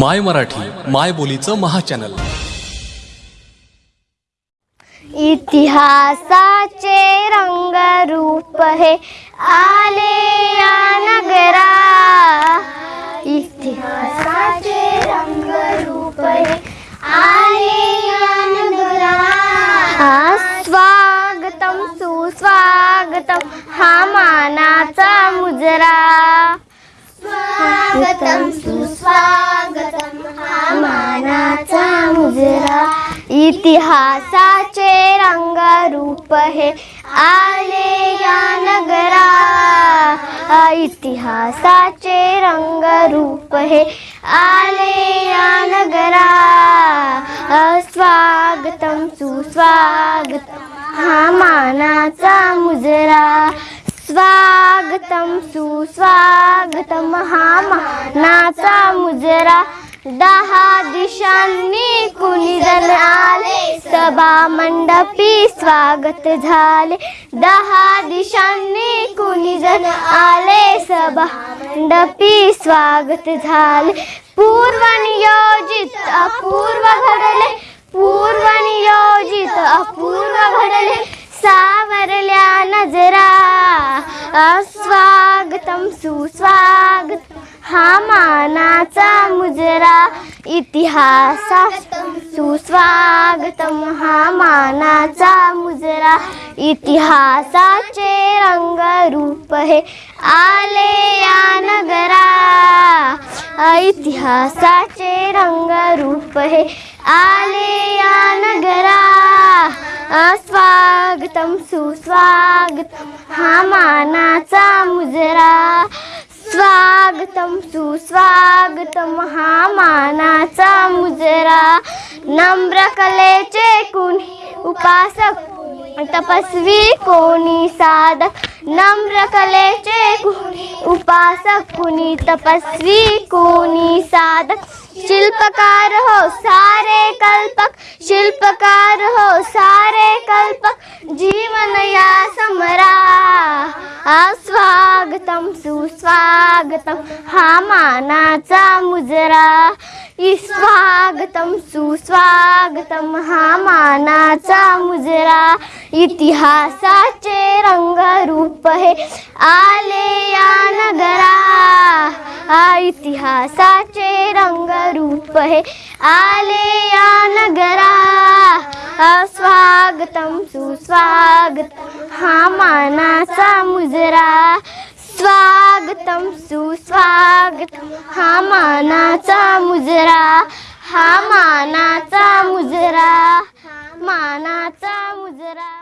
माय मराठी माय बोलीचं महाचॅनल. इतिहासाचे रंगरूप हे आले या नगरा इतिहासाचे रंगरूप हे आले या नगरा हा, स्वागतम सुस्वागतम हा मानाचा मुजरा. स्वागतम इतिहासाचे रंगरूप हे आले या नगरा. इतिहासाचे रंगरूप हे आले या नगरा. स्वागतम सुस्वागतम हा मानाचा मुजरा. स्वागतम सुस्वागतम हा मानाचा मुजरा. दहा दिशांनी कुणी जण आले सभा मंडपी स्वागत झाले. दहा दिशांनी कुणी जण आले सभा मंडपी स्वागत झाले. पूर्व नियोजित अपूर्व घडले पूर्व नियोजित अपूर्व घडले. सावरल्या नजरा अस्वागतम सुस्वागत हा मानाचा मुजरा इतिहासा सुस्वागतम हा मानाचा मुजरा इतिहासाचे रंगरूप हे आले या नगरा. इतिहासाचे रंगरूप हे आले या नगरा. स्वागतम सुस्वागतम हा मानाचा मुजरा. स्वा स्वागतम सुस्वागतम हा मानाचा मुजरा. नम्र कलेचे कुणी उपासक तपस्वी कोणी साधक. नम्र कलेचे कुणी उपासक कुणी तपस्वी कोणी साधक. शिल्पकार हो सारे कल्पक. शिल्पकार हो सारे कल्पक. जीवन या समरा. स्वागतम सुस्वागतम हा मानाचा मुजरा. स्वागतम सुस्वागतम हा मानाचा मुजरा. इतिहासाचे रंगरूप हे आले या नगरा. इतिहासाचे रंगरूप हे आले या नगरा. स्वागतम सुस्वागतम हा मानाचा मुजरा. स्वागतम सुस्वागतम हा मानाचा मुजरा हा मानाचा मुजरा मानाचा मुजरा.